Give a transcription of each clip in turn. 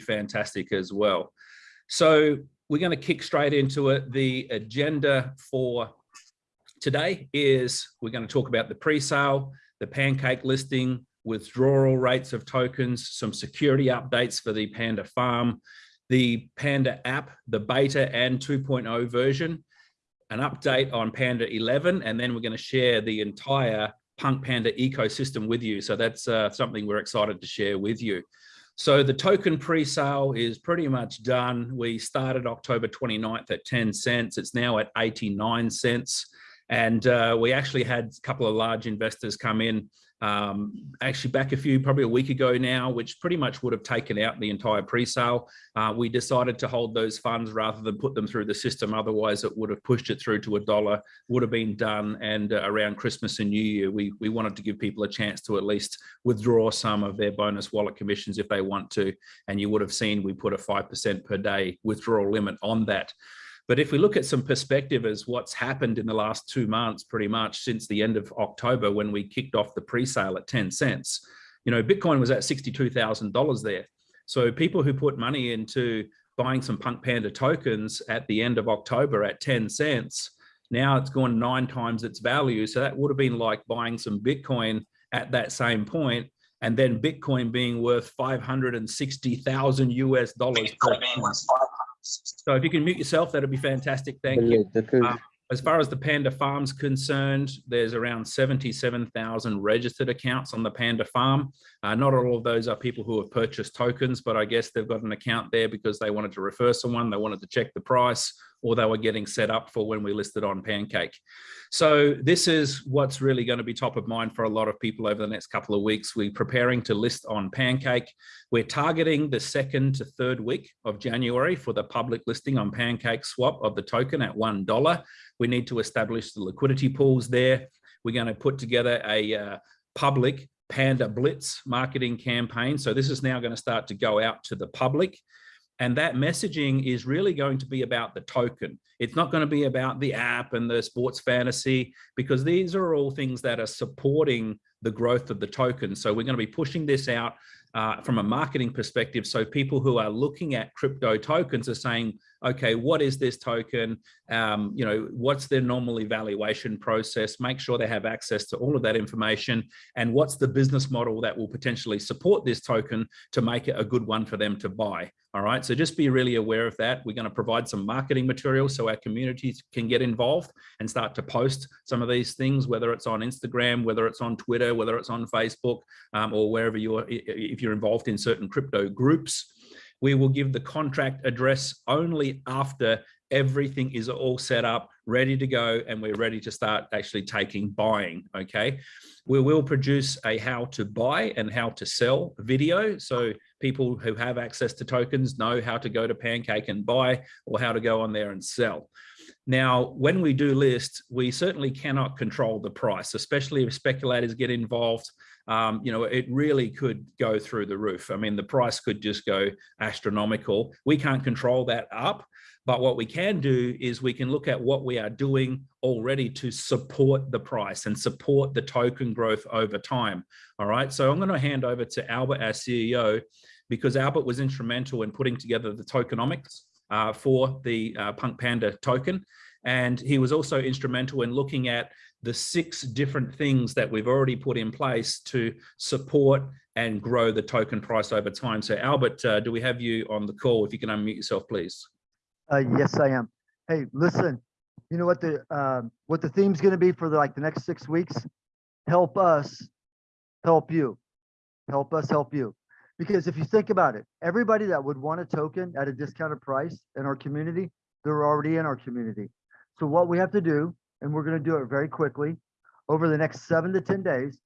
fantastic as well. So we're going to kick straight into it. The agenda for today is we're going to talk about the pre-sale, the pancake listing, withdrawal rates of tokens, some security updates for the Panda Farm, the Panda app, the beta and 2.0 version, an update on Panda 11, and then we're going to share the entire Punk Panda ecosystem with you. So that's uh, something we're excited to share with you. So the token pre-sale is pretty much done. We started October 29th at 10 cents. It's now at 89 cents. And uh, we actually had a couple of large investors come in um, actually back a few, probably a week ago now, which pretty much would have taken out the entire pre-sale. Uh, we decided to hold those funds rather than put them through the system. Otherwise, it would have pushed it through to a dollar, would have been done. And uh, around Christmas and New Year, we, we wanted to give people a chance to at least withdraw some of their bonus wallet commissions if they want to. And you would have seen we put a 5% per day withdrawal limit on that. But if we look at some perspective as what's happened in the last two months, pretty much since the end of October, when we kicked off the pre-sale at 10 cents, you know, Bitcoin was at $62,000 there. So people who put money into buying some Punk Panda tokens at the end of October at 10 cents, now it's gone nine times its value. So that would have been like buying some Bitcoin at that same point and then Bitcoin being worth 560,000 US dollars. So if you can mute yourself, that'd be fantastic. Thank you. Uh, as far as the Panda Farm's concerned, there's around 77,000 registered accounts on the Panda Farm. Uh, not all of those are people who have purchased tokens, but I guess they've got an account there because they wanted to refer someone, they wanted to check the price, or they were getting set up for when we listed on Pancake. So this is what's really going to be top of mind for a lot of people over the next couple of weeks. We're preparing to list on Pancake. We're targeting the second to third week of January for the public listing on Pancake Swap of the token at $1. We need to establish the liquidity pools there. We're going to put together a uh, public Panda Blitz marketing campaign. So this is now going to start to go out to the public. And that messaging is really going to be about the token. It's not going to be about the app and the sports fantasy, because these are all things that are supporting the growth of the token. So we're going to be pushing this out uh, from a marketing perspective. So people who are looking at crypto tokens are saying, okay, what is this token? Um, you know, what's their normal evaluation process? Make sure they have access to all of that information. And what's the business model that will potentially support this token to make it a good one for them to buy? All right, so just be really aware of that. We're going to provide some marketing material so our communities can get involved and start to post some of these things, whether it's on Instagram, whether it's on Twitter, whether it's on Facebook, um, or wherever you're, if you're involved in certain crypto groups. We will give the contract address only after everything is all set up, ready to go, and we're ready to start actually taking buying, okay? We will produce a how to buy and how to sell video. So people who have access to tokens know how to go to Pancake and buy or how to go on there and sell. Now, when we do list, we certainly cannot control the price, especially if speculators get involved um, you know, it really could go through the roof. I mean, the price could just go astronomical. We can't control that up, but what we can do is we can look at what we are doing already to support the price and support the token growth over time. All right, so I'm going to hand over to Albert, our CEO, because Albert was instrumental in putting together the tokenomics uh, for the uh, Punk Panda token. And he was also instrumental in looking at the six different things that we've already put in place to support and grow the token price over time. So Albert, uh, do we have you on the call? If you can unmute yourself, please. Uh, yes, I am. Hey, listen, you know what the uh, what the theme's going to be for the, like the next six weeks? Help us, help you, help us, help you. Because if you think about it, everybody that would want a token at a discounted price in our community, they're already in our community. So what we have to do and we're going to do it very quickly. Over the next seven to 10 days,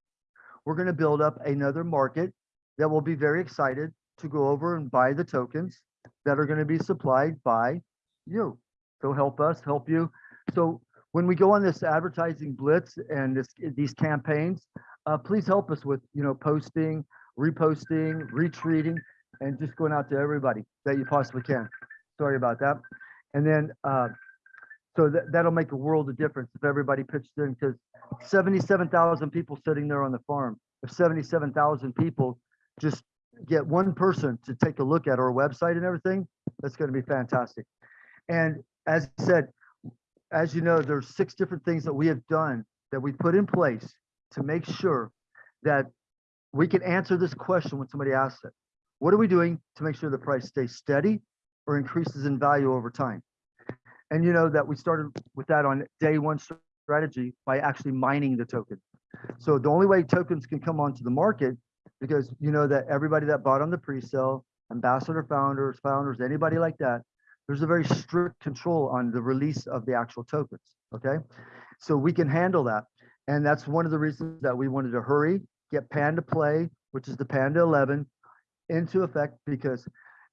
we're going to build up another market that will be very excited to go over and buy the tokens that are going to be supplied by you. So help us, help you. So when we go on this advertising blitz and this these campaigns, uh, please help us with you know posting, reposting, retweeting, and just going out to everybody that you possibly can. Sorry about that. And then uh, so that, that'll make a world of difference if everybody pitched in because 77,000 people sitting there on the farm. If 77,000 people just get one person to take a look at our website and everything, that's going to be fantastic. And as I said, as you know, there's six different things that we have done that we put in place to make sure that we can answer this question when somebody asks it. What are we doing to make sure the price stays steady or increases in value over time? And you know that we started with that on day one strategy by actually mining the token. So the only way tokens can come onto the market, because you know that everybody that bought on the pre-sale, ambassador founders, founders, anybody like that, there's a very strict control on the release of the actual tokens, okay? So we can handle that. And that's one of the reasons that we wanted to hurry, get Panda Play, which is the Panda 11, into effect because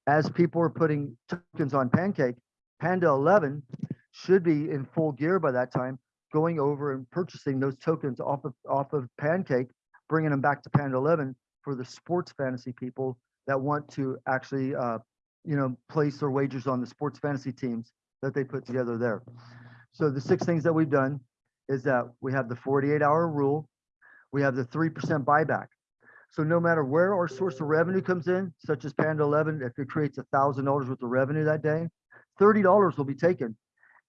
as people are putting tokens on Pancake, Panda 11 should be in full gear by that time, going over and purchasing those tokens off of off of Pancake, bringing them back to Panda 11 for the sports fantasy people that want to actually, uh, you know, place their wagers on the sports fantasy teams that they put together there. So the six things that we've done is that we have the 48 hour rule, we have the 3% buyback. So no matter where our source of revenue comes in, such as Panda 11, if it creates a thousand dollars worth of revenue that day, $30 will be taken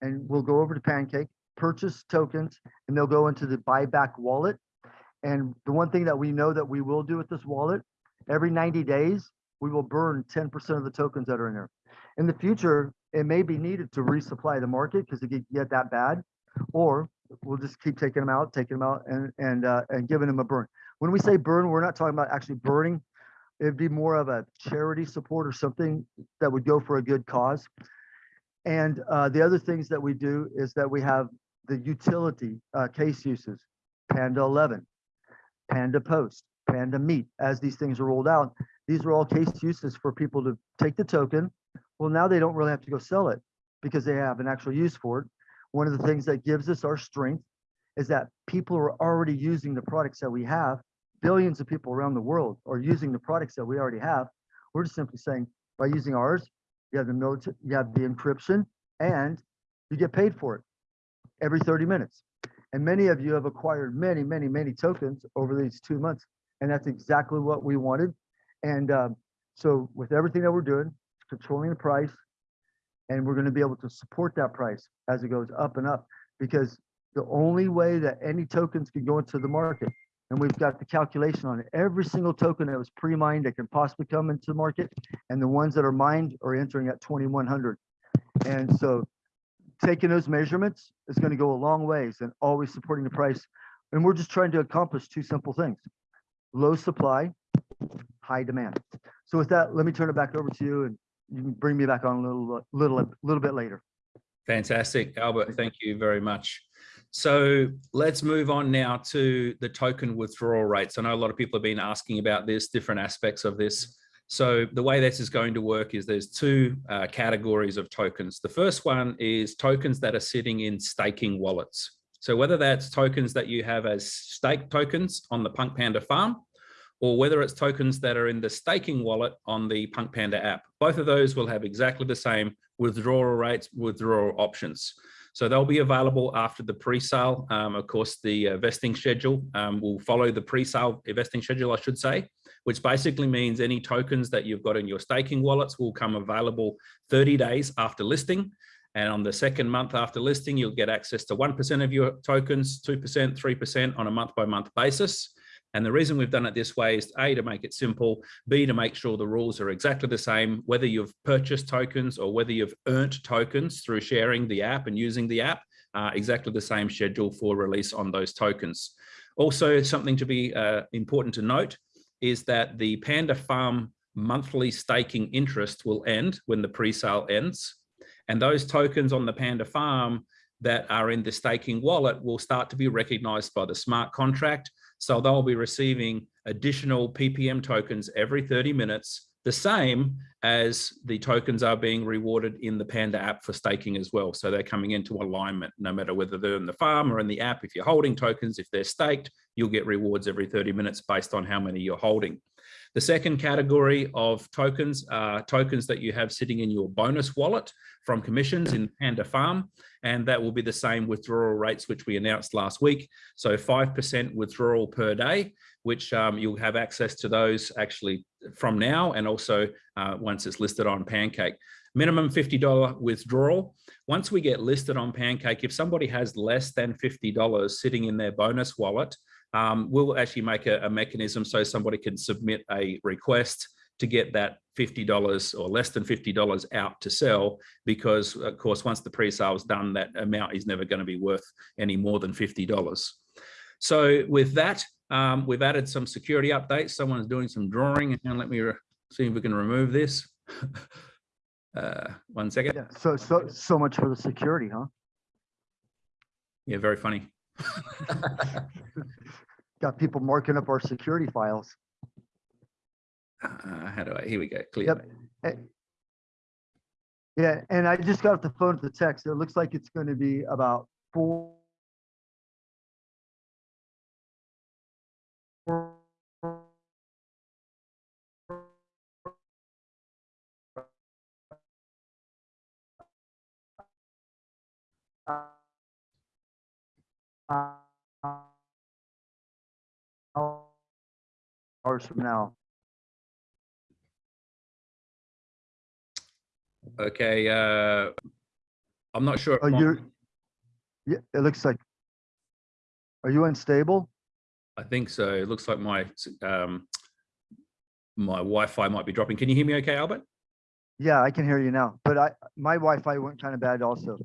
and we'll go over to Pancake, purchase tokens, and they'll go into the buyback wallet. And the one thing that we know that we will do with this wallet, every 90 days, we will burn 10% of the tokens that are in there. In the future, it may be needed to resupply the market because it get, get that bad, or we'll just keep taking them out, taking them out and, and, uh, and giving them a burn. When we say burn, we're not talking about actually burning. It'd be more of a charity support or something that would go for a good cause. And uh, the other things that we do is that we have the utility uh, case uses, Panda 11, Panda Post, Panda Meet, as these things are rolled out. These are all case uses for people to take the token. Well, now they don't really have to go sell it because they have an actual use for it. One of the things that gives us our strength is that people are already using the products that we have. Billions of people around the world are using the products that we already have. We're just simply saying by using ours, you have the notes, you have the encryption, and you get paid for it every 30 minutes. And many of you have acquired many, many, many tokens over these two months. And that's exactly what we wanted. And um, so with everything that we're doing, controlling the price, and we're going to be able to support that price as it goes up and up because the only way that any tokens can go into the market and we've got the calculation on every single token that was pre-mined that can possibly come into the market and the ones that are mined are entering at 2100 and so taking those measurements is going to go a long ways and always supporting the price. And we're just trying to accomplish two simple things. Low supply high demand. So with that let me turn it back over to you and you can bring me back on a little little little bit later. Fantastic, Albert. Thank you very much. So let's move on now to the token withdrawal rates. I know a lot of people have been asking about this, different aspects of this. So the way this is going to work is there's two uh, categories of tokens. The first one is tokens that are sitting in staking wallets. So whether that's tokens that you have as stake tokens on the Punk Panda farm, or whether it's tokens that are in the staking wallet on the Punk Panda app. Both of those will have exactly the same withdrawal rates, withdrawal options. So they'll be available after the pre-sale. Um, of course, the uh, vesting schedule um, will follow the pre-sale vesting schedule, I should say, which basically means any tokens that you've got in your staking wallets will come available 30 days after listing. And on the second month after listing, you'll get access to 1% of your tokens, 2%, 3% on a month by month basis. And the reason we've done it this way is A, to make it simple, B, to make sure the rules are exactly the same, whether you've purchased tokens or whether you've earned tokens through sharing the app and using the app, uh, exactly the same schedule for release on those tokens. Also, something to be uh, important to note is that the Panda Farm monthly staking interest will end when the pre-sale ends. And those tokens on the Panda Farm that are in the staking wallet will start to be recognized by the smart contract so they'll be receiving additional PPM tokens every 30 minutes, the same as the tokens are being rewarded in the Panda app for staking as well. So they're coming into alignment, no matter whether they're in the farm or in the app. If you're holding tokens, if they're staked, you'll get rewards every 30 minutes based on how many you're holding. The second category of tokens are tokens that you have sitting in your bonus wallet from commissions in Panda Farm. And that will be the same withdrawal rates, which we announced last week. So 5% withdrawal per day, which um, you'll have access to those actually from now and also uh, once it's listed on Pancake. Minimum $50 withdrawal. Once we get listed on Pancake, if somebody has less than $50 sitting in their bonus wallet, um, we'll actually make a, a mechanism so somebody can submit a request to get that $50 or less than $50 out to sell because of course once the pre-sale is done that amount is never going to be worth any more than $50 so with that um, we've added some security updates. Someone's doing some drawing. And let me see if we can remove this. Uh, one second. Yeah, so, so, so much for the security, huh? yeah very funny Got people marking up our security files. uh, how do I here we go clear Yep. Eh, Yeah, and I just got off the phone to the text. It looks like it's going to be about four. Hours from now. okay uh i'm not sure if Oh, my- you're, yeah, it looks like, are you unstable? I think so. It looks like my um, my Wi-Fi might be dropping. Can you hear me okay, Albert? Yeah, I can hear you now, but I, my Wi-Fi went kind of bad also.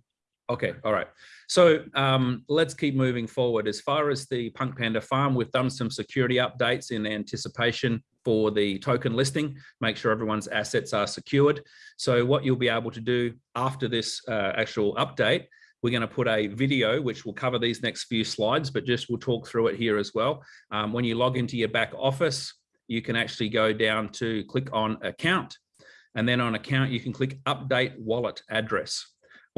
Okay, all right. So um, let's keep moving forward. As far as the Punk Panda farm, we've done some security updates in anticipation for the token listing, make sure everyone's assets are secured. So what you'll be able to do after this uh, actual update, we're going to put a video which will cover these next few slides, but just we'll talk through it here as well. Um, when you log into your back office, you can actually go down to click on account. And then on account, you can click update wallet address.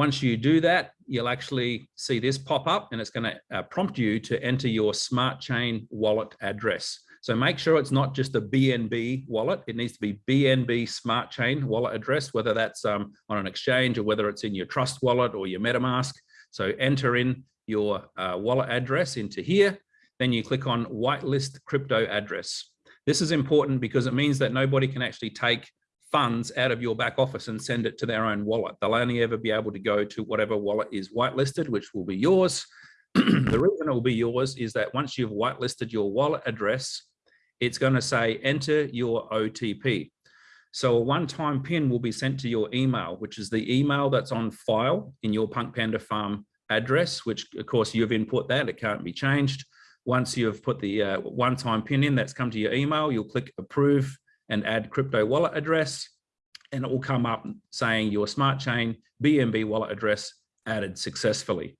Once you do that, you'll actually see this pop up and it's going to uh, prompt you to enter your smart chain wallet address. So make sure it's not just a BNB wallet. It needs to be BNB smart chain wallet address, whether that's um, on an exchange or whether it's in your trust wallet or your MetaMask. So enter in your uh, wallet address into here. Then you click on whitelist crypto address. This is important because it means that nobody can actually take funds out of your back office and send it to their own wallet. They'll only ever be able to go to whatever wallet is whitelisted, which will be yours. the reason it will be yours is that once you've whitelisted your wallet address, it's going to say enter your OTP. So a one-time pin will be sent to your email, which is the email that's on file in your Punk Panda Farm address, which of course you've input that, it can't be changed. Once you've put the uh, one-time pin in that's come to your email, you'll click approve and add crypto wallet address, and it will come up saying your smart chain BNB wallet address added successfully.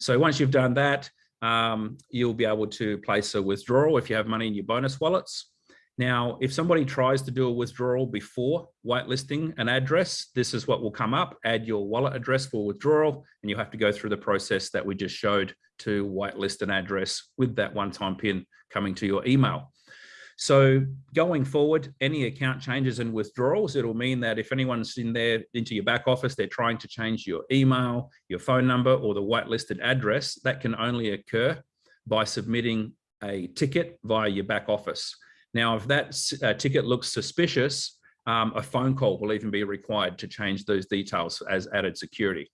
So once you've done that, um, you'll be able to place a withdrawal if you have money in your bonus wallets. Now, if somebody tries to do a withdrawal before whitelisting an address, this is what will come up, add your wallet address for withdrawal, and you have to go through the process that we just showed to whitelist an address with that one-time pin coming to your email. So going forward, any account changes and withdrawals, it'll mean that if anyone's in there into your back office, they're trying to change your email, your phone number, or the whitelisted address, that can only occur by submitting a ticket via your back office. Now, if that uh, ticket looks suspicious, um, a phone call will even be required to change those details as added security.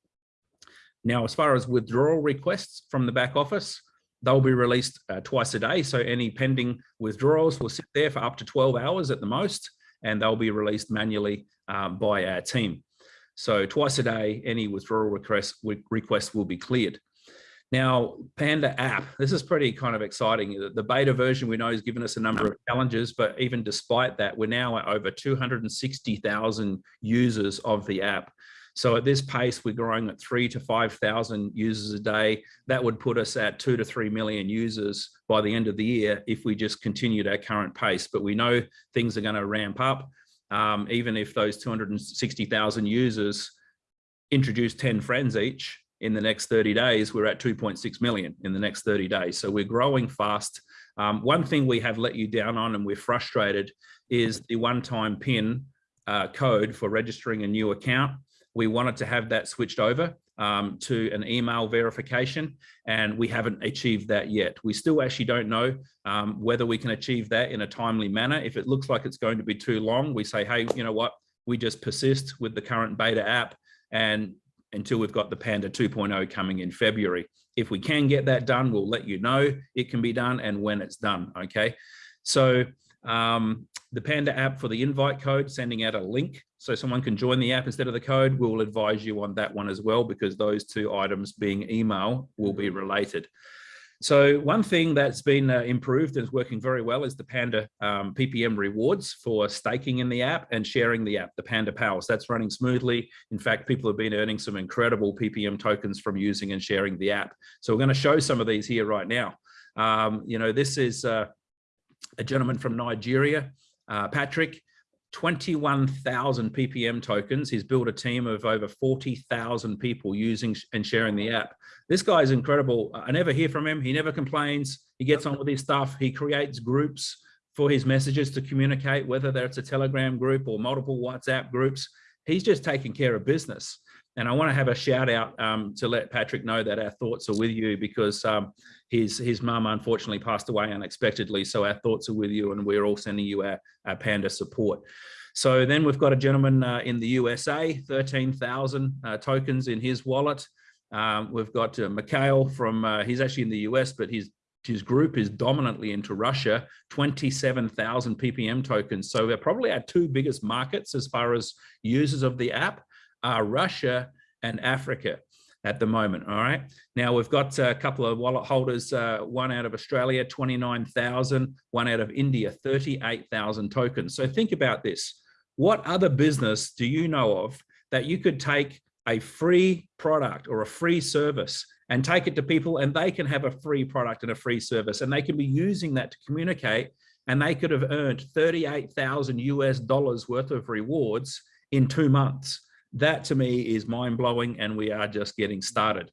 Now, as far as withdrawal requests from the back office, they'll be released uh, twice a day. So any pending withdrawals will sit there for up to 12 hours at the most, and they'll be released manually um, by our team. So twice a day, any withdrawal request, request will be cleared. Now, Panda app, this is pretty kind of exciting. The beta version we know has given us a number of challenges, but even despite that, we're now at over 260,000 users of the app. So at this pace, we're growing at three to 5,000 users a day. That would put us at two to 3 million users by the end of the year if we just continued our current pace. But we know things are going to ramp up. Um, even if those 260,000 users introduce 10 friends each in the next 30 days, we're at 2.6 million in the next 30 days. So we're growing fast. Um, one thing we have let you down on and we're frustrated is the one-time PIN uh, code for registering a new account. We wanted to have that switched over um, to an email verification, and we haven't achieved that yet. We still actually don't know um, whether we can achieve that in a timely manner. If it looks like it's going to be too long, we say, hey, you know what? We just persist with the current beta app and until we've got the Panda 2.0 coming in February. If we can get that done, we'll let you know it can be done and when it's done, okay? So um, the Panda app for the invite code, sending out a link so someone can join the app instead of the code, we'll advise you on that one as well because those two items being email will be related. So one thing that's been uh, improved and is working very well is the Panda um, PPM rewards for staking in the app and sharing the app, the Panda Pals. That's running smoothly. In fact, people have been earning some incredible PPM tokens from using and sharing the app. So we're going to show some of these here right now. Um, you know, this is uh, a gentleman from Nigeria, uh, Patrick. 21,000 PPM tokens. He's built a team of over 40,000 people using and sharing the app. This guy is incredible. I never hear from him. He never complains. He gets on with his stuff. He creates groups for his messages to communicate, whether that's a Telegram group or multiple WhatsApp groups. He's just taking care of business. And I want to have a shout out um, to let Patrick know that our thoughts are with you because um, his his mum unfortunately passed away unexpectedly. So our thoughts are with you and we're all sending you our, our Panda support. So then we've got a gentleman uh, in the USA, 13,000 uh, tokens in his wallet. Um, we've got uh, Mikhail from, uh, he's actually in the US, but his, his group is dominantly into Russia, 27,000 PPM tokens. So they're probably our two biggest markets as far as users of the app are Russia and Africa at the moment. All right. Now we've got a couple of wallet holders, uh, one out of Australia, 29,000, one out of India, 38,000 tokens. So think about this. What other business do you know of that you could take a free product or a free service and take it to people and they can have a free product and a free service and they can be using that to communicate and they could have earned 38,000 US dollars worth of rewards in two months. That to me is mind blowing and we are just getting started.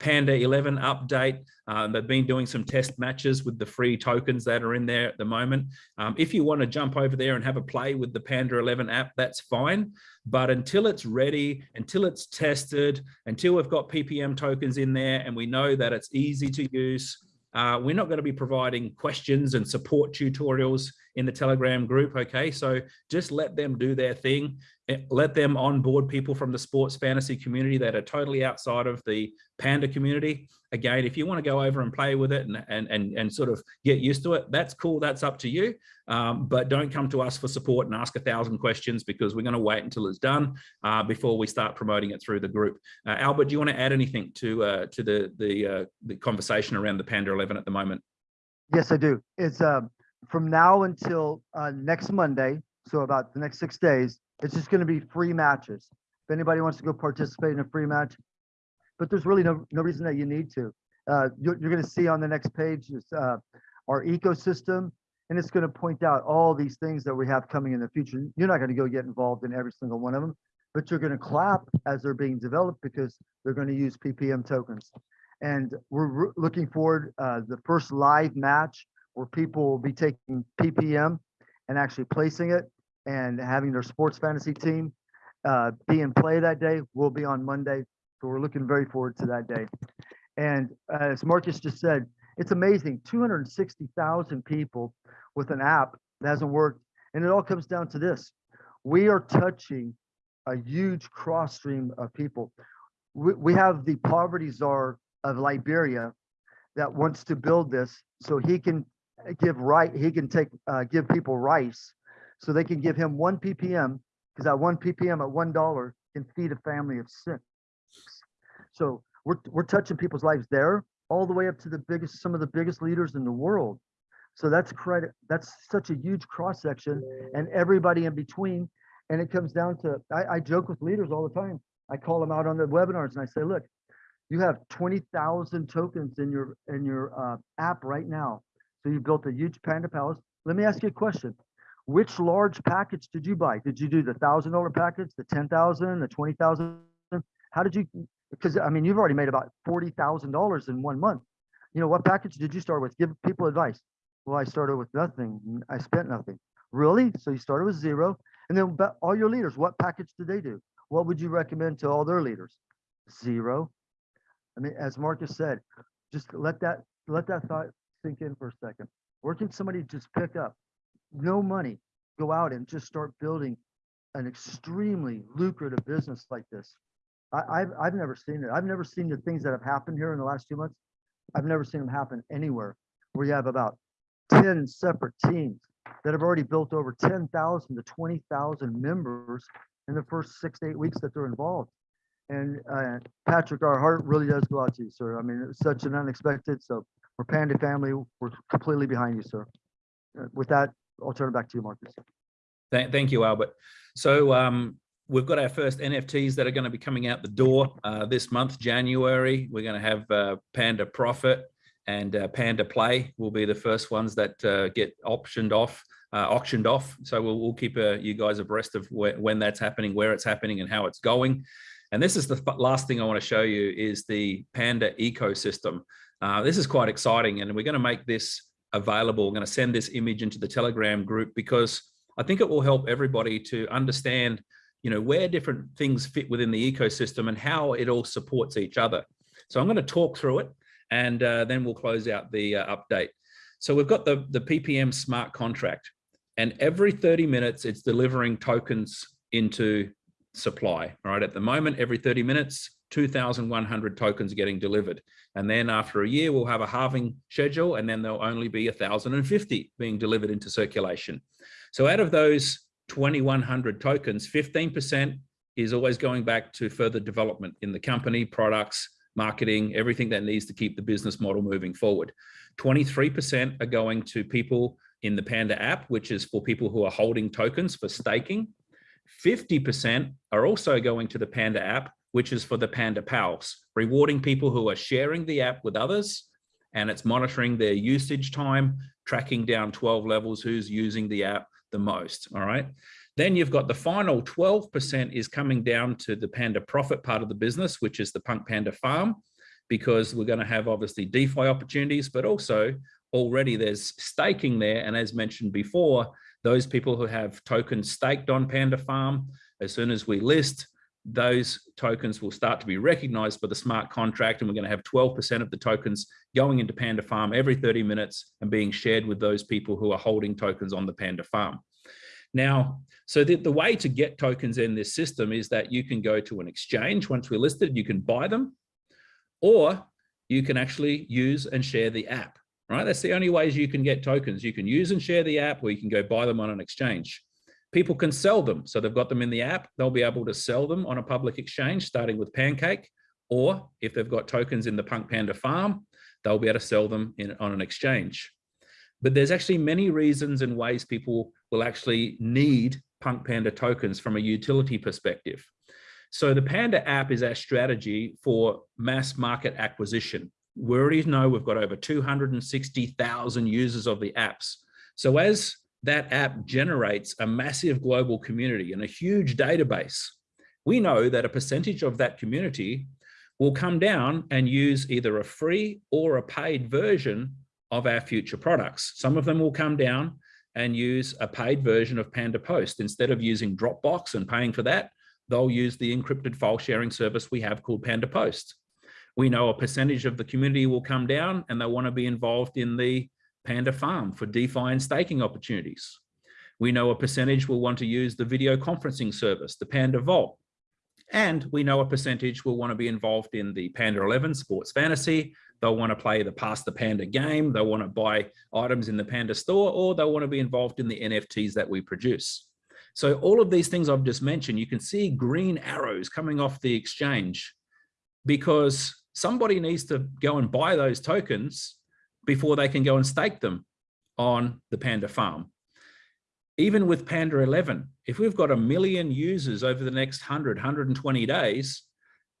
Panda 11 update. Um, they've been doing some test matches with the free tokens that are in there at the moment. Um, if you want to jump over there and have a play with the Panda 11 app, that's fine. But until it's ready, until it's tested, until we've got PPM tokens in there and we know that it's easy to use, uh, we're not going to be providing questions and support tutorials in the Telegram group. Okay, so just let them do their thing. Eh, let them onboard people from the sports fantasy community that are totally outside of the Panda community. Again, if you want to go over and play with it and, and, and, and sort of get used to it, that's cool. That's up to you. Um, but don't come to us for support and ask a thousand questions because we're going to wait until it's done uh, before we start promoting it through the group. Uh, Albert, do you want to add anything to uh, to the the, uh, the conversation around the Panda 11 at the moment? Yes, I do. It's um, from now until uh, next Monday, so about the next six days, it's just going to be free matches. If anybody wants to go participate in a free match, but there's really no, no reason that you need to. Uh, you're, you're going to see on the next page is uh, our ecosystem, and it's going to point out all these things that we have coming in the future. You're not going to go get involved in every single one of them, but you're going to clap as they're being developed because they're going to use PPM tokens. And we're looking forward uh, the first live match where people will be taking PPM and actually placing it and having their sports fantasy team uh, be in play that day will be on Monday. So we're looking very forward to that day. And uh, as Marcus just said, it's amazing 260,000 people with an app that hasn't worked. And it all comes down to this. We are touching a huge cross stream of people. We, we have the poverty czar of Liberia that wants to build this so he can give right, he can take, uh, give people rice so they can give him one ppm because that one ppm at one dollar can feed a family of six so we're, we're touching people's lives there all the way up to the biggest some of the biggest leaders in the world so that's credit that's such a huge cross section and everybody in between and it comes down to I, I joke with leaders all the time i call them out on the webinars and i say look you have 20,000 tokens in your in your uh, app right now so you built a huge Panda Pals let me ask you a question which large package did you buy? Did you do the thousand dollar package, the ten thousand, the twenty thousand? How did you? Because I mean, you've already made about forty thousand dollars in one month. You know, what package did you start with? Give people advice. Well, I started with nothing. I spent nothing. Really? So you started with zero, and then all your leaders, what package did they do? What would you recommend to all their leaders? Zero. I mean, as Marcus said, just let that let that thought sink in for a second. Where can somebody just pick up no money, go out and just start building an extremely lucrative business like this? I, I've I've never seen it. I've never seen the things that have happened here in the last two months. I've never seen them happen anywhere where you have about 10 separate teams that have already built over 10,000 to 20,000 members in the first six to eight weeks that they're involved. And uh, Patrick, our heart really does go out to you, sir. I mean, it's such an unexpected. So we're Panda family. We're completely behind you, sir. Uh, with that, I'll turn it back to you, Marcus. Thank, thank you, Albert. So um, we've got our first NFTs that are going to be coming out the door uh, this month, January. We're going to have uh, Panda Profit and uh, Panda Play will be the first ones that uh, get optioned off, uh, auctioned off. So we'll, we'll keep uh, you guys abreast of where, when that's happening, where it's happening and how it's going. And this is the last thing I want to show you is the Panda ecosystem. This is quite exciting and we're going to make this available. We're going to send this image into the Telegram group because I think it will help everybody to understand you know, where different things fit within the ecosystem and how it all supports each other. So I'm going to talk through it and uh, then we'll close out the uh, update. So we've got the, the PPM smart contract and every 30 minutes it's delivering tokens into supply, right? At the moment, every 30 minutes, 2,100 tokens are getting delivered. And then after a year, we'll have a halving schedule and then there'll only be 1,050 being delivered into circulation. So out of those 2,100 tokens, 15% is always going back to further development in the company, products, marketing, everything that needs to keep the business model moving forward. 23% are going to people in the Panda app, which is for people who are holding tokens for staking. 50% are also going to the Panda app, which is for the Panda Pals, rewarding people who are sharing the app with others, and it's monitoring their usage time, tracking down 12 levels who's using the app the most, all right? Then you've got the final 12% is coming down to the Panda profit part of the business, which is the Punk Panda farm, because we're going to have obviously DeFi opportunities, but also already there's staking there. And as mentioned before, those people who have tokens staked on Panda farm, as soon as we list, those tokens will start to be recognized by the smart contract and we're going to have 12% of the tokens going into Panda Farm every 30 minutes and being shared with those people who are holding tokens on the Panda Farm. Now, so the, the way to get tokens in this system is that you can go to an exchange. Once we're listed, you can buy them, or you can actually use and share the app, right? That's the only ways you can get tokens. You can use and share the app, or you can go buy them on an exchange. People can sell them. So they've got them in the app. They'll be able to sell them on a public exchange, starting with Pancake, or if they've got tokens in the Punk Panda farm, they'll be able to sell them in, on an exchange. But there's actually many reasons and ways people will actually need Punk Panda tokens from a utility perspective. So the Panda app is our strategy for mass market acquisition. We already know we've got over 260,000 users of the apps. So as that app generates a massive global community and a huge database, we know that a percentage of that community will come down and use either a free or a paid version of our future products. Some of them will come down and use a paid version of Panda Post. Instead of using Dropbox and paying for that, they'll use the encrypted file sharing service we have called Panda Post. We know a percentage of the community will come down and they want to be involved in the Panda Farm for DeFi and staking opportunities. We know a percentage will want to use the video conferencing service, the Panda Vault. And we know a percentage will want to be involved in the Panda 11 Sports Fantasy, They'll want to play the Pass the Panda game. They'll want to buy items in the Panda store, or they'll want to be involved in the NFTs that we produce. So all of these things I've just mentioned, you can see green arrows coming off the exchange because somebody needs to go and buy those tokens before they can go and stake them on the Panda farm. Even with Panda 11, if we've got a million users over the next 100, 120 days,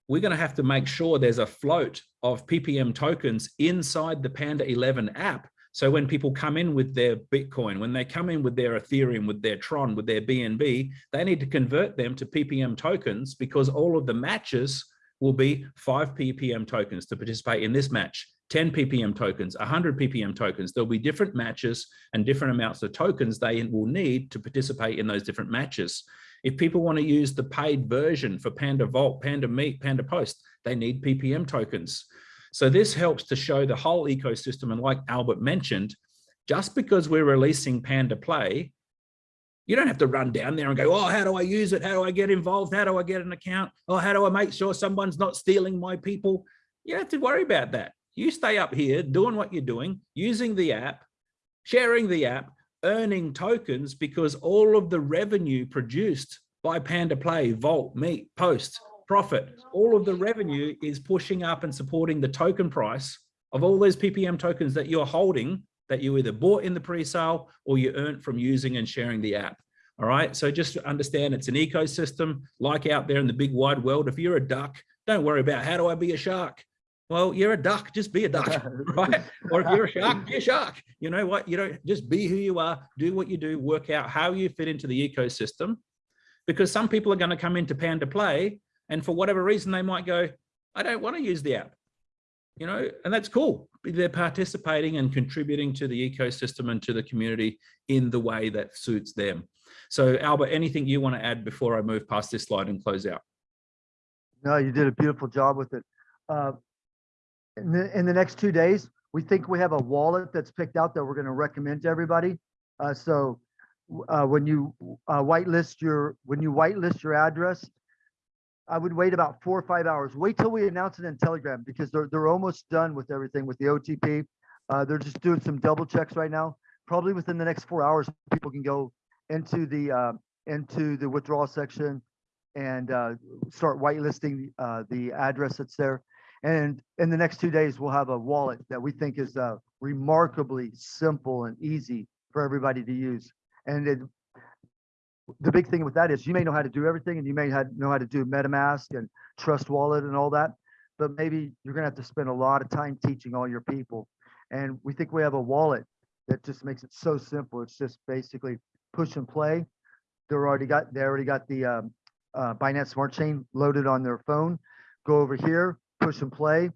we're going to have to make sure there's a float of PPM tokens inside the Panda 11 app. So when people come in with their Bitcoin, when they come in with their Ethereum, with their Tron, with their BNB, they need to convert them to PPM tokens because all of the matches will be five PPM tokens to participate in this match. 10 ppm tokens 100 ppm tokens there'll be different matches and different amounts of tokens they will need to participate in those different matches if people want to use the paid version for panda vault panda meet panda post they need ppm tokens so this helps to show the whole ecosystem and like albert mentioned just because we're releasing panda play you don't have to run down there and go, oh, how do I use it? How do I get involved? How do I get an account? Oh, how do I make sure someone's not stealing my people? You don't have to worry about that. You stay up here doing what you're doing, using the app, sharing the app, earning tokens because all of the revenue produced by Panda Play, Vault, Meet, Post, Profit, all of the revenue is pushing up and supporting the token price of all those PPM tokens that you're holding that you either bought in the pre-sale or you earned from using and sharing the app. All right. So just understand it's an ecosystem like out there in the big wide world. If you're a duck, don't worry about how do I be a shark? Well, you're a duck, just be a duck, right? Or if you're a shark, be a shark. You know what? You don't just be who you are, do what you do, work out how you fit into the ecosystem. Because some people are going to come into Panda Play and for whatever reason, they might go, I don't want to use the app you know, and that's cool. They're participating and contributing to the ecosystem and to the community in the way that suits them. So Albert, anything you want to add before I move past this slide and close out? No, you did a beautiful job with it. Uh, in, the, in the next two days, we think we have a wallet that's picked out that we're going to recommend to everybody. Uh, so uh, when you uh, whitelist your when you whitelist your address, I would wait about four or five hours. Wait till we announce it in Telegram because they're they're almost done with everything with the OTP. Uh, they're just doing some double checks right now. Probably within the next four hours, people can go into the uh, into the withdrawal section and uh, start whitelisting uh, the address that's there. And in the next two days, we'll have a wallet that we think is uh, remarkably simple and easy for everybody to use. And it the big thing with that is you may know how to do everything and you may have, know how to do MetaMask and Trust Wallet and all that, but maybe you're gonna have to spend a lot of time teaching all your people. And we think we have a wallet that just makes it so simple. It's just basically push and play. They're already got, they already got the um, uh, Binance Smart Chain loaded on their phone. Go over here, push and play,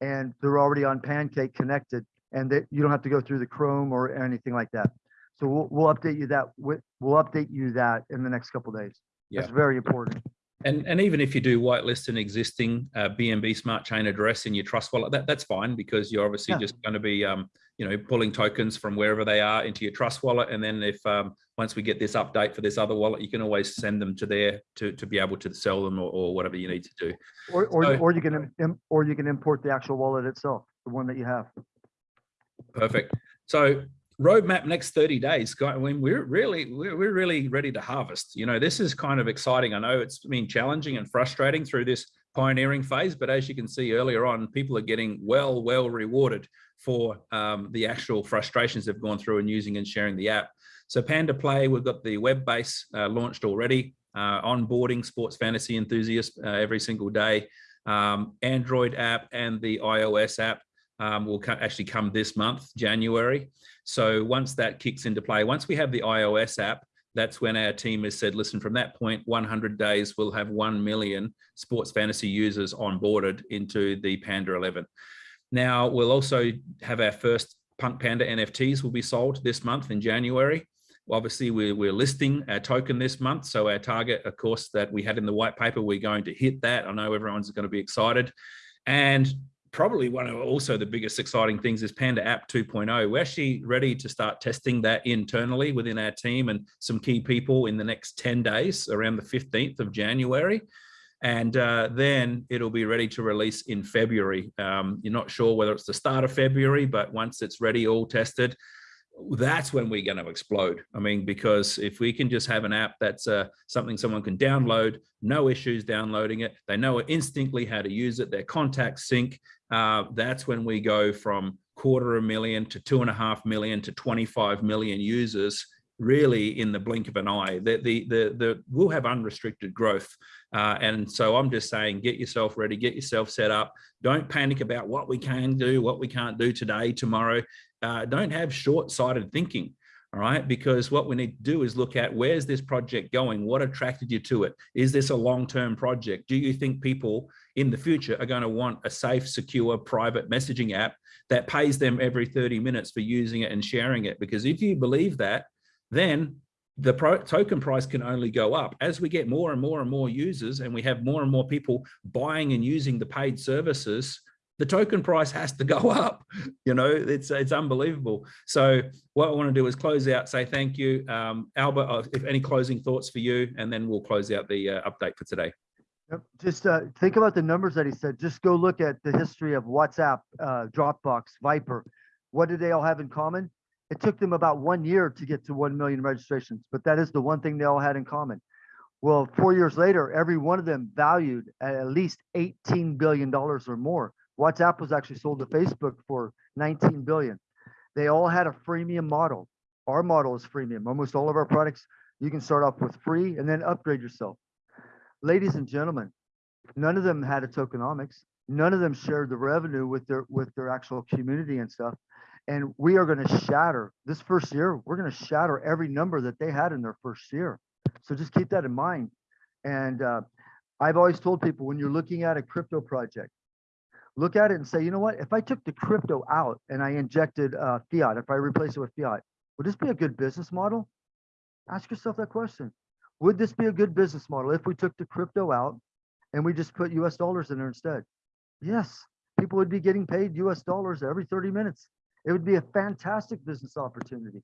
and they're already on Pancake connected and that you don't have to go through the Chrome or anything like that. So we'll, we'll update you that, we'll update you that in the next couple days. That's Yeah. very important. And, and even if you do whitelist an existing uh, BNB smart chain address in your trust wallet, that, that's fine because you're obviously Yeah. just going to be, um, you know, pulling tokens from wherever they are into your trust wallet. And then if, um, once we get this update for this other wallet, you can always send them to there to, to be able to sell them or, or whatever you need to do. Or, or, So- or you can, or you can import the actual wallet itself, the one that you have. Perfect. So roadmap next 30 days guy- when we're really we're, we're really ready to harvest you know this is kind of exciting i know it's been challenging and frustrating through this pioneering phase but as you can see earlier on people are getting well well rewarded for um, the actual frustrations they've gone through and using and sharing the app. So panda play we've got the web base uh, launched already uh, onboarding sports fantasy enthusiasts uh, every single day. Um, android app and the ios app um, will actually come this month january. So once that kicks into play, once we have the iOS app, that's when our team has said, listen, from that point, 100 days, we'll have 1 million sports fantasy users onboarded into the Panda 11. Now, we'll also have our first Punk Panda NFTs will be sold this month in January. Obviously, we're, we're listing our token this month. So our target, of course, that we had in the white paper, we're going to hit that. I know everyone's going to be excited. And probably one of also the biggest exciting things is Panda App 2.0. We're actually ready to start testing that internally within our team and some key people in the next 10 days around the 15th of January. And uh, then it'll be ready to release in February. Um, you're not sure whether it's the start of February, but once it's ready, all tested, that's when we're going to explode. I mean, because if we can just have an app that's uh, something someone can download, no issues downloading it, they know instantly how to use it, their contacts sync, uh, that's when we go from quarter of a million to two and a half million to 25 million users really in the blink of an eye. The the the, the we'll have unrestricted growth. Uh, and so i'm just saying get yourself ready get yourself set up. Don't panic about what we can do what we can't do today tomorrow. Uh, don't have short-sighted thinking all right? Because what we need to do is look at where's this project going? What attracted you to it? Is this a long-term project? Do you think people in the future are going to want a safe secure private messaging app that pays them every 30 minutes for using it and sharing it. Because if you believe that, then the token price can only go up. As we get more and more and more users and we have more and more people buying and using the paid services the token price has to go up you know it's it's unbelievable so what i want to do is close out say thank you um albert uh, if any closing thoughts for you and then we'll close out the uh, update for today Yep, Just uh, think about the numbers that he said. Just go look at the history of WhatsApp, uh, Dropbox, Viber. What did they all have in common? It took them about one year to get to 1 million registrations, but that is the one thing they all had in common. Well, four years later, every one of them valued at at least $18 billion or more. WhatsApp was actually sold to Facebook for 19 billion. They all had a freemium model. Our model is freemium. Almost all of our products, you can start off with free and then upgrade yourself ladies and gentlemen, none of them had a tokenomics. None of them shared the revenue with their with their actual community and stuff. And we are going to shatter this first year. We're going to shatter every number that they had in their first year. So just keep that in mind. And uh, I've always told people when you're looking at a crypto project, look at it and say, you know what? If I took the crypto out and I injected uh, fiat, if I replace it with fiat, would this be a good business model? Ask yourself that question. Would this be a good business model if we took the crypto out and we just put US dollars in there instead? Yes, people would be getting paid US dollars every 30 minutes. It would be a fantastic business opportunity.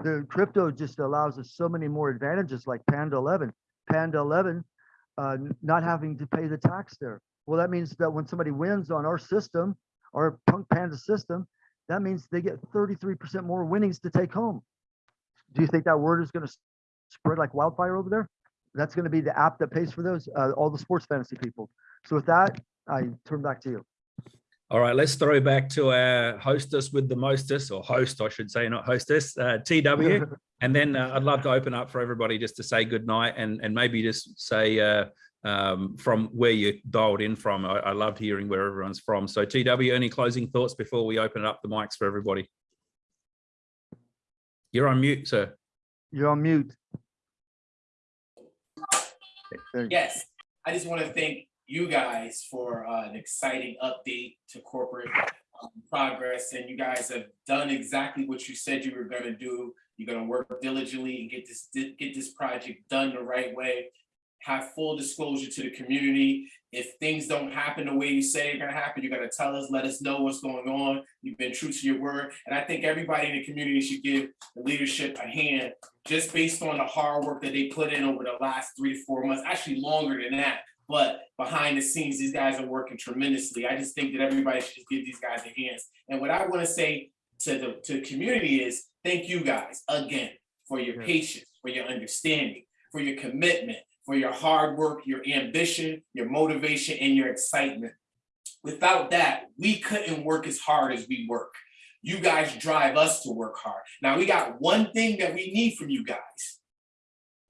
The crypto just allows us so many more advantages like Panda 11. Panda 11, uh, not having to pay the tax there. Well, that means that when somebody wins on our system, our Punk Panda system, that means they get 33% more winnings to take home. Do you think that word is going to spread like wildfire over there. That's going to be the app that pays for those, uh, all the sports fantasy people. So with that, I turn back to you. all right let's throw back to our hostess with the mostest or host i should say not hostess uh, tw and then uh, i'd love to open up for everybody just to say good night and and maybe just say uh, um, from where you dialed in from. I, I loved hearing where everyone's from. So TW, any closing thoughts before we open up the mics for everybody? You're on mute, sir. You're on mute. There you go. Yes, I just want to thank you guys for uh, an exciting update to corporate um, progress. And you guys have done exactly what you said you were going to do. You're going to work diligently and get this get this project done the right way. Have full disclosure to the community. If things don't happen the way you say they're going to happen, you're to tell us, let us know what's going on. You've been true to your word. And I think everybody in the community should give the leadership a hand just based on the hard work that they put in over the last three to four months, actually longer than that. But behind the scenes, these guys are working tremendously. I just think that everybody should just give these guys a hands. And what I want to say to the to the community is thank you guys again for your patience, for your understanding, for your commitment, for your hard work, your ambition, your motivation, and your excitement. Without that, we couldn't work as hard as we work. You guys drive us to work hard. Now we got one thing that we need from you guys.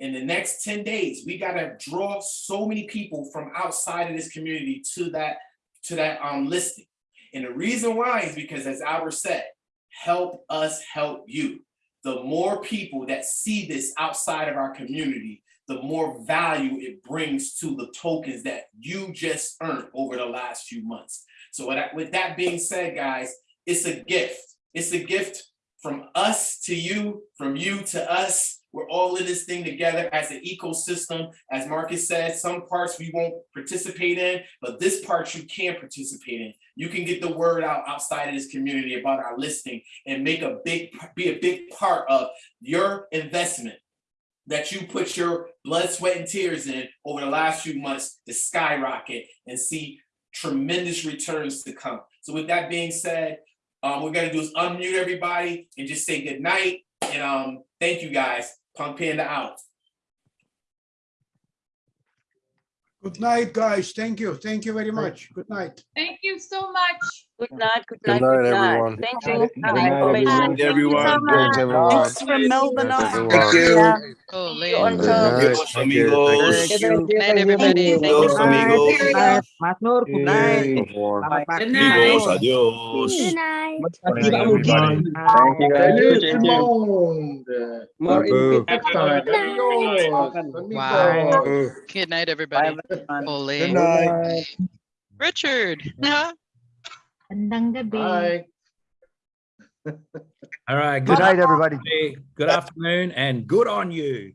In the next 10 days, we gotta draw so many people from outside of this community to that, to that um listing. And the reason why is because as Albert said, help us help you. The more people that see this outside of our community, the more value it brings to the tokens that you just earned over the last few months. So with that, with that being said, guys, it's a gift. It's a gift from us to you, from you to us. We're all in this thing together as an ecosystem. As Marcus said, some parts we won't participate in, but this part you can participate in. You can get the word out outside of this community about our listing and make a big, be a big part of your investment that you put your blood, sweat, and tears in over the last few months to skyrocket and see tremendous returns to come. So with that being said, um, we're gonna do is unmute everybody and just say good night. And um, thank you guys. Punk Panda out. Good night, guys. Thank you. Thank you very much. Good night. Thank you so much. Good night, good Good night, good night, night. everyone. Thank you. Good for the night, information. everyone. Thank you so Thanks, much. everyone. Thanks from Melbourne. Thanks, also. everyone. Yeah. Oh, See you on Good top. night. Thank you. Thank you. Good Night, everybody. Thank you so much. Good night. Mas Nur, good night. Everyone. Good Amigos, night. adiós. Good night. Thank you, everybody. Thank you, Thank you, guys. Raymond. More Babu. Next time. Adios. Wow. Good night, everybody. Good Holy. night. Richard. Magandang gabi. Bye. All right. Good night, everybody. everybody. Good afternoon and good on you.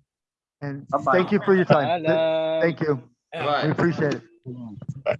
And Bye-bye. thank you for your time. Th- Paalam. Thank you. Out. We appreciate it.